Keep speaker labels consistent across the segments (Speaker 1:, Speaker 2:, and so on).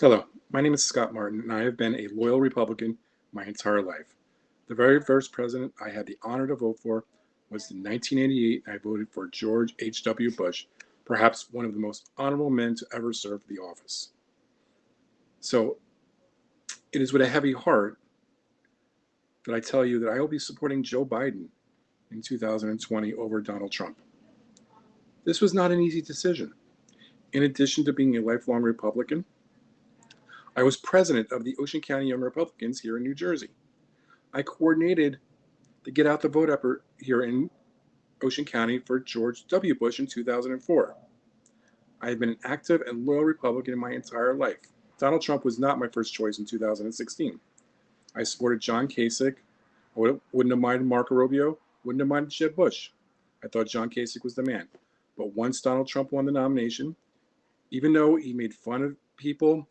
Speaker 1: Hello, my name is Scott Martin, and I have been a loyal Republican my entire life. The very first president I had the honor to vote for was in 1988. and I voted for George H.W. Bush, perhaps one of the most honorable men to ever serve the office. So it is with a heavy heart that I tell you that I will be supporting Joe Biden in 2020 over Donald Trump. This was not an easy decision. In addition to being a lifelong Republican, I was president of the Ocean County Young Republicans here in New Jersey. I coordinated the Get Out the Vote effort here in Ocean County for George W. Bush in 2004. I have been an active and loyal Republican in my entire life. Donald Trump was not my first choice in 2016. I supported John Kasich. I wouldn't have minded Marco Rubio, wouldn't have minded Jeb Bush. I thought John Kasich was the man. But once Donald Trump won the nomination, even though he made fun of people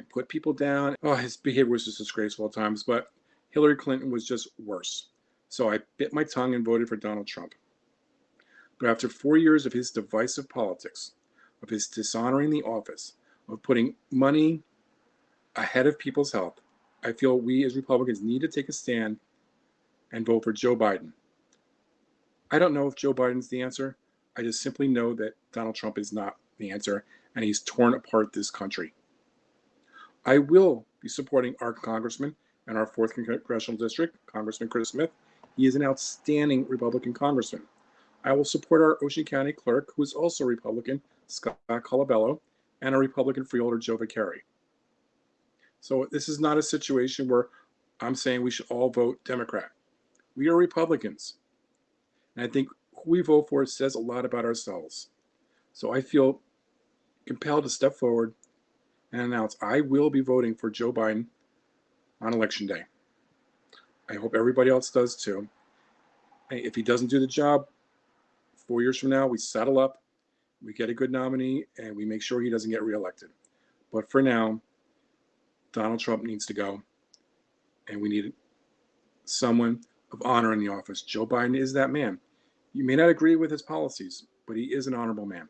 Speaker 1: and put people down. Oh, his behavior was just disgraceful at times, but Hillary Clinton was just worse. So I bit my tongue and voted for Donald Trump. But after four years of his divisive politics, of his dishonoring the office, of putting money ahead of people's health, I feel we as Republicans need to take a stand and vote for Joe Biden. I don't know if Joe Biden's the answer. I just simply know that Donald Trump is not the answer, and he's torn apart this country. I will be supporting our congressman in our 4th Congressional District, Congressman Chris Smith. He is an outstanding Republican congressman. I will support our Ocean County clerk, who is also Republican, Scott Colabella, and our Republican freeholder, Joe Vicari. So this is not a situation where I'm saying we should all vote Democrat. We are Republicans. And I think who we vote for says a lot about ourselves. So I feel compelled to step forward and announce I will be voting for Joe Biden on election day. I hope everybody else does too. If he doesn't do the job, four years from now, we settle up, we get a good nominee, and we make sure he doesn't get reelected. But for now, Donald Trump needs to go, and we need someone of honor in the office. Joe Biden is that man. You may not agree with his policies, but he is an honorable man.